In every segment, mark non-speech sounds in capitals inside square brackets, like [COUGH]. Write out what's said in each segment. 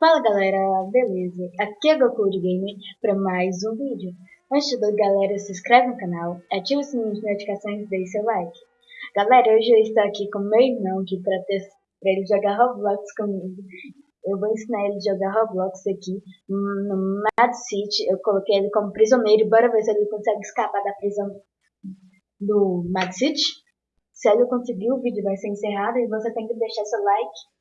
Fala galera, beleza? Aqui é Goku de Gamer para mais um vídeo. Antes de tudo, galera, se inscreve no canal, ativa o sininho de notificações e deixe seu like. Galera, hoje eu estou aqui com meu irmão aqui para ele jogar Roblox comigo. Eu vou ensinar ele a jogar Roblox aqui no Mad City. Eu coloquei ele como prisioneiro. Bora ver se ele consegue escapar da prisão do Mad City. Se ele conseguir, o vídeo vai ser encerrado e você tem que deixar seu like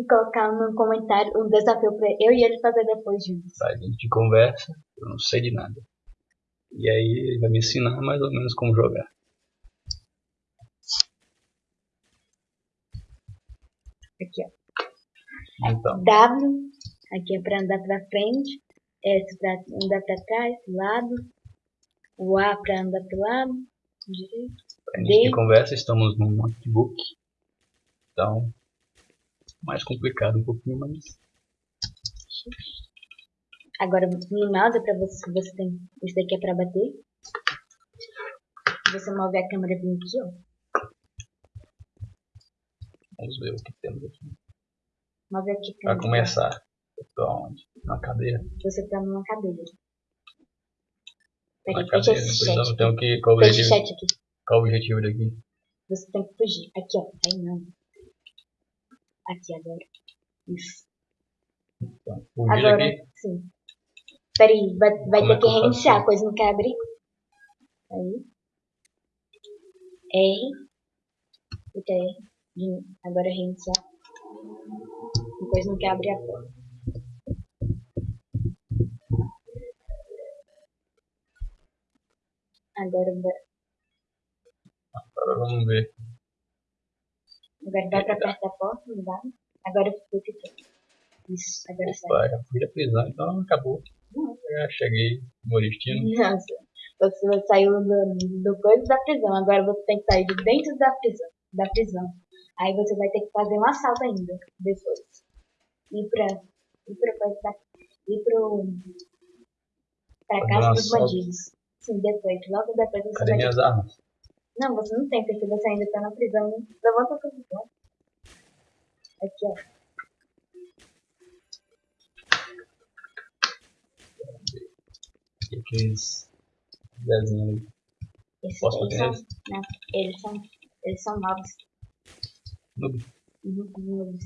e colocar no comentário um desafio para eu e ele fazer depois juntos. A gente conversa, eu não sei de nada. E aí ele vai me ensinar mais ou menos como jogar. Aqui, ó. Então, W, aqui é para andar para frente, S para andar para trás, lado, o A para andar para o lado, direito. a gente de conversa, estamos no notebook. Então, mais complicado um pouquinho, mas Agora no mouse é pra você, você tem. Isso daqui é pra bater. Você move a câmera bem aqui, ó. vamos ver o que temos aqui. Move aqui Pra começar, eu tô onde? Na cadeira? Você tá numa cadeira. Na Peraí, cadeira, então chat. tenho que. Qual o o objetivo, qual o objetivo daqui? Você tem que fugir. Aqui, ó. Aí não. Aqui agora. Isso. Então, Agora, daqui. sim. Peraí, vai, vai Como é ter que reiniciar, a coisa não quer abrir. Aí. R. Puta R. De- Agora reiniciar. Coisa não quer abrir a porta. Agora, vai- Agora vamos ver. Agora vai pra perto da porta, não dá. Agora fica aqui. Isso, agora sai. Opa, já fui da prisão, então acabou. Não. Já cheguei no destino. Nossa, você saiu do, do coisa da prisão, agora você tem que sair de dentro da prisão, da prisão. Aí você vai ter que fazer um assalto ainda, depois. Ir pra, ir pra, ir pro, pra casa dos bandidos. Sim, depois, logo depois você Cadê vai minhas armas? Não, você não tem, porque você ainda tá na prisão. Levanta a posição. Aqui, ó. E aqueles desenhos ali. Esses Posso eles fazer são, eles são, eles são novos. Noob. Uhum, novos.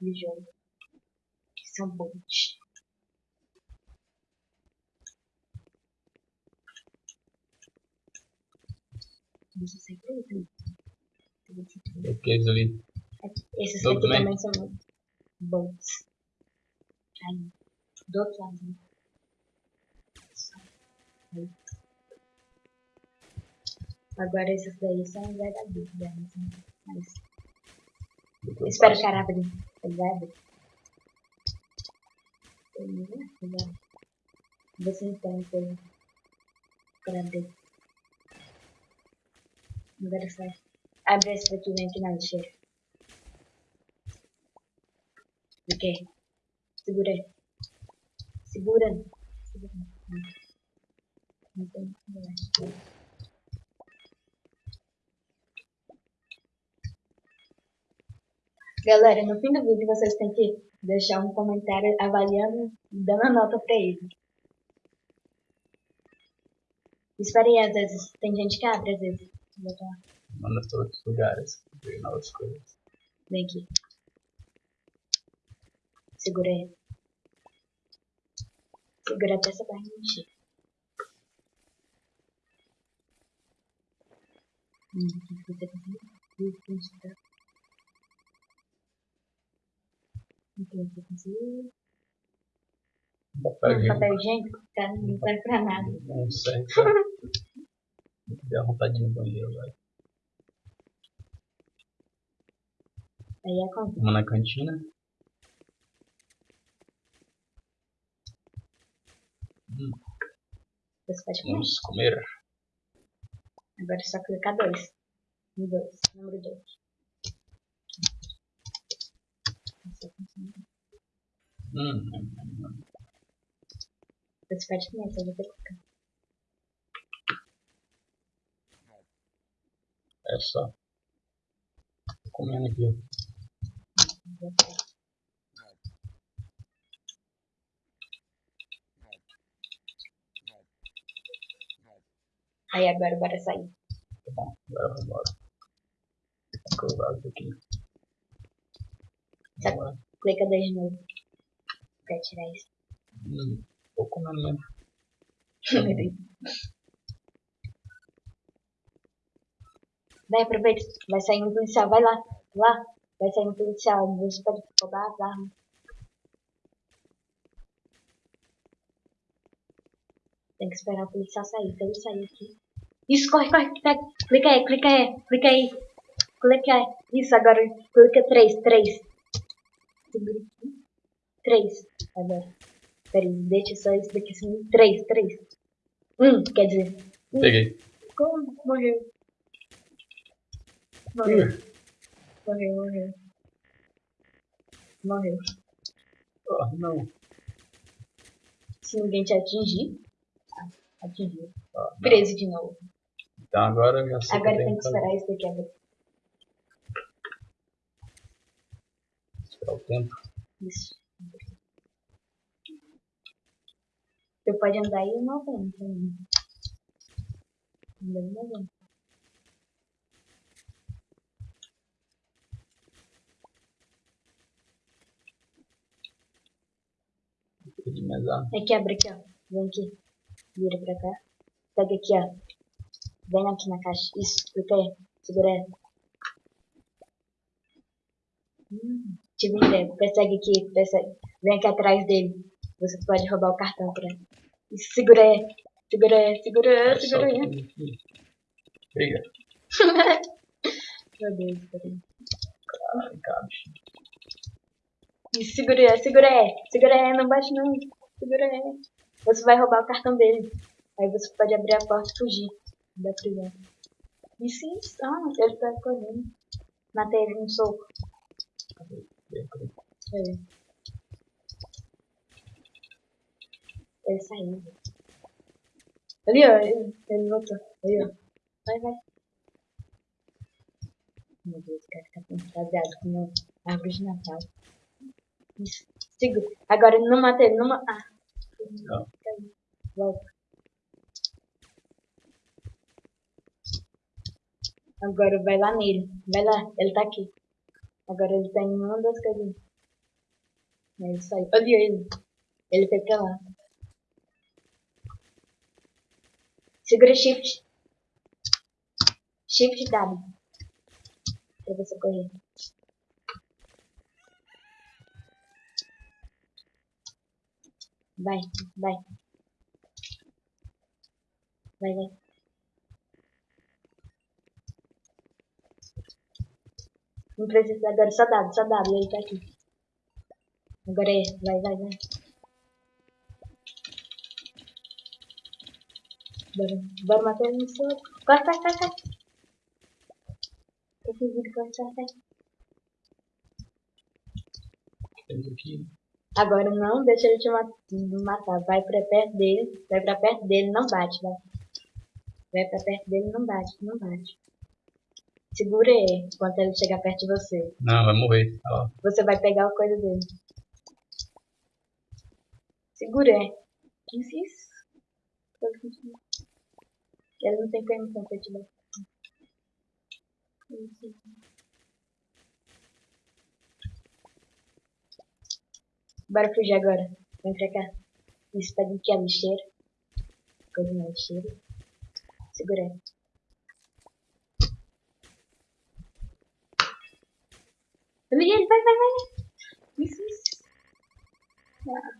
De jogo. Que são bons. Também. Aqueles ali. aí. Esses Do aqui outro também são bons. Aí, do outro lado. né? Aí. Agora esses daí são verdadeiros, né? Mas espero que a árvore ele vai abrir. Ele vai abrir. Vê se tem coisa pra. Agora sai. Abre esse daqui, vem aqui na lixeira. Ok. Segura aí. Segura. Segura. Não tem como. Galera, no fim do vídeo vocês têm que deixar um comentário avaliando e dando a nota pra ele. Espera aí, às vezes tem gente que abre, às vezes. Botar. Manda para outros lugares. Ver novas coisas. Vem aqui. Segura aí. Segura até essa barriga encher. Hum, você conseguiu? Tá. O que você conseguiu? Papel higiênico. Tá, não serve pra nada. Não serve. pra- [LAUGHS] Deu vontade no banheiro agora. Aí é como? Vamos na cantina. Hum, Você pode comer. vamos comer. Agora é só clicar dois. No dois. Número dois. Hum, hum, hum. Você pode comer, só você clicar. Tô comendo aqui. Aí agora bora sair. Tá bom, agora vamos embora. Colado aqui. Tá. Clica de novo. Pra tirar isso. Hum, pouco menos mesmo. [LAUGHS] Vai, aproveita. Vai sair um policial. Vai lá. Lá. Vai sair um policial. Você pode roubar as armas. Tem que esperar o policial sair. Se ele sair aqui. Isso, corre, corre. Pega. Clica aí, clica aí. Clica aí. Clica aí. Isso, agora. Clica 3, 3. 3. Agora. Peraí, deixa só isso daqui assim. 3, 3. 1, quer dizer. Um. Peguei. Como? Morreu. Morreu. Morreu, morreu. Morreu. Oh, não. Se ninguém te atingir, atingiu. Ah, Preso de novo. Então agora minha Agora tem que esperar isso daqui abrir. Esperar o tempo. Isso. Você pode andar aí 90 ainda. Andando 90. Aqui mais. Aqui, abre aqui, ó. Vem aqui. Vira pra cá. Pega aqui, ó. Vem aqui na caixa. Isso, clica aí. Segura. Hum, tive tempo, Persegue aqui, persegue. Vem aqui atrás dele. Você pode roubar o cartão pra ele. Isso, segura aí. Segura aí, segura aí, segura. Obrigado. [LAUGHS] Meu Deus, peraí. cara. bicho segura segura. Segura não bate não. Segura. Você vai roubar o cartão dele. Aí você pode abrir a porta e fugir da prisão. Isso, isso. Ah, ele tá correndo. Matei ele no soco. Ele. Ele saiu. Ali, ó. Ele, ele voltou. Ali, ó. Vai, vai. Meu Deus, o cara tá fantasiado com uma árvore de Natal. Segura. Agora não mata ele, não mata. Ah. Não. Volta. Agora vai lá nele. Vai lá, ele tá aqui. Agora ele tá em uma das casinhas. Isso aí. Olha ele. Ele foi pra lá. Segura shift. Shift W. Pra você correr. Vai, vai. Vai, vai. Não precisa agora, só W, só W, ele tá aqui. Agora é, vai, vai, vai. Bora, bora matar ele no soco. Corre, Agora não deixa ele te ma- matar. Vai pra perto dele. Vai pra perto dele, não bate, vai. Vai pra perto dele, não bate, não bate. Segura ele enquanto ele chegar perto de você. Não, vai morrer. Ó, Você vai pegar a coisa dele. Segura ele. Isso, isso. Ele não tem permissão pra te dar. Bora fugir agora. Vem pra cá. Isso, pega aqui a lixeira. Coisa na lixeira. Segura vai, vai, vai. Isso, isso. Ah,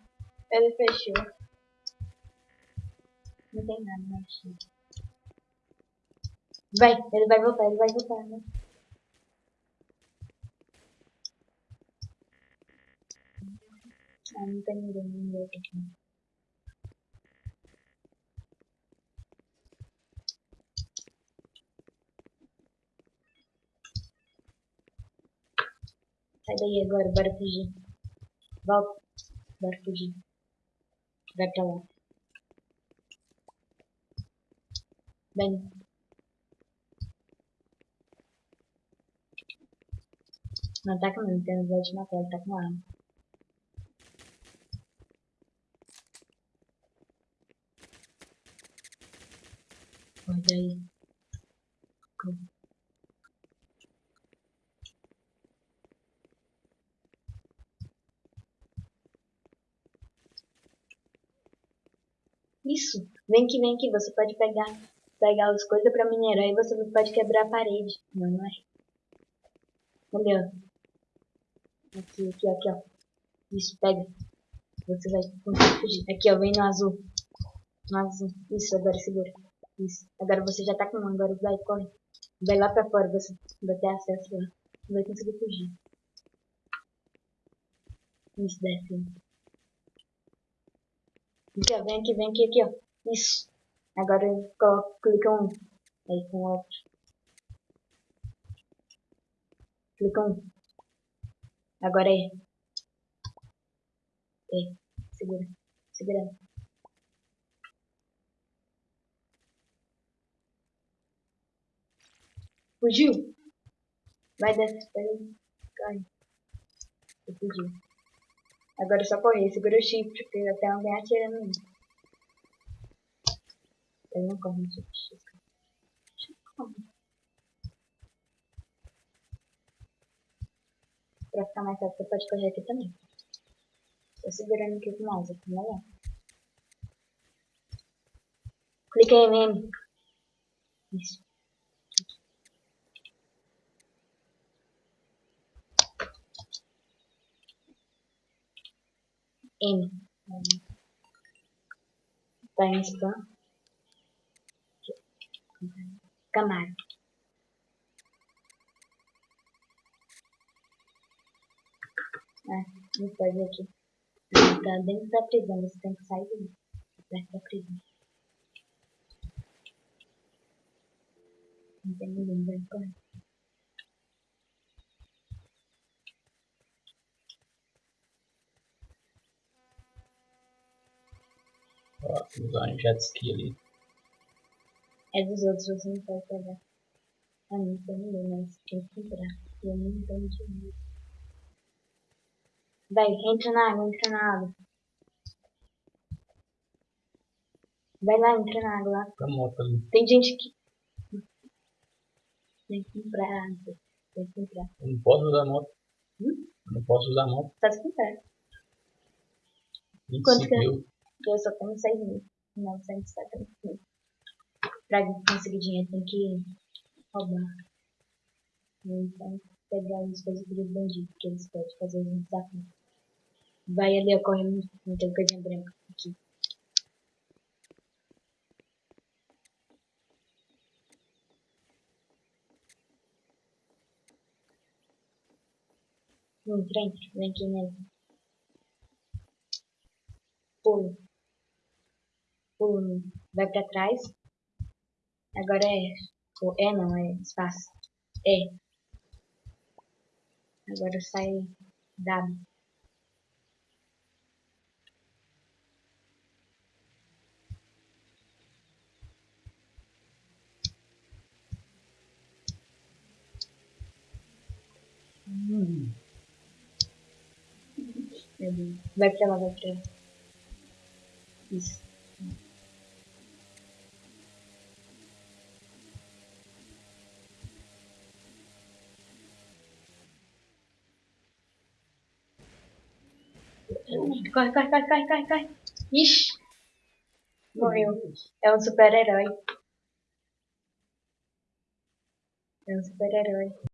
ele fechou. Não tem nada na lixeira. Vai, ele vai voltar, ele vai voltar, né? Ah, não tem ninguém, ninguém aqui. Sai daí agora, bora fugir. Volta. Bora fugir. Vai pra lá. Vem. Não ataca não, então vai te matar, ele tá com arma. Olha aí. Isso, vem que vem que você pode pegar, pegar as coisas pra minerar e você pode quebrar a parede. Não, não é? Olha, Aqui, aqui, aqui, ó. Isso, pega. Você vai conseguir fugir. Aqui, ó, vem no azul. No azul. Isso, agora segura. Isso. Agora você já tá com um, agora vai, corre. Vai lá pra fora, você vai ter acesso lá. Não vai conseguir fugir. Isso, desce. Aqui, ó, vem aqui, vem aqui, aqui, ó. Isso. Agora coloca, clica um. Aí com outro. Clica um. Agora é. É. Segura. Segura. Fugiu? Vai desce, vai. Cai. Fugiu. Agora é só correr. Segura o shift, porque até alguém atirando em mim. Ele não corre no shift. Pra ficar mais rápido, você pode correr aqui também. Tô segurando aqui com o mouse, aqui melhor. Clica em M. Isso. M. Tá em spam. Camaro. Ah, não pode aqui. Tá dentro da prisão, você tem que sair dele. Perto da prisão. Não tem ninguém, vai correr. Usar um jet ski ali. É dos outros, você não pode pegar. A mim ninguém, mas tem que entrar. E eu não tenho dinheiro. Vai, entra na água, entra na água. Vai lá, entra na água lá. Tá moto ali. Tem gente que. Tem que entrar. Tem que. Eu não posso usar moto. Hum? Eu não posso usar moto. Só se quiser. Quanto 25 que é? Mil. Eu só tenho 6 mil. 970 mil. Pra conseguir dinheiro tem que roubar. Então, pegar as coisas dos bandidos que eles podem fazer os desafios. Vai ali, ó, corre muito. Não tem coisinha branca aqui. Entra, entra. Vem aqui mesmo. Pulo. Vai pra trás. Agora é. Ou é não, é espaço. É. Agora sai W. Hum. Vai pra lá, vai pra lá. Isso. Corre, corre, corre, corre, corre, corre. Ixi. Morreu. É um super-herói. É um super-herói.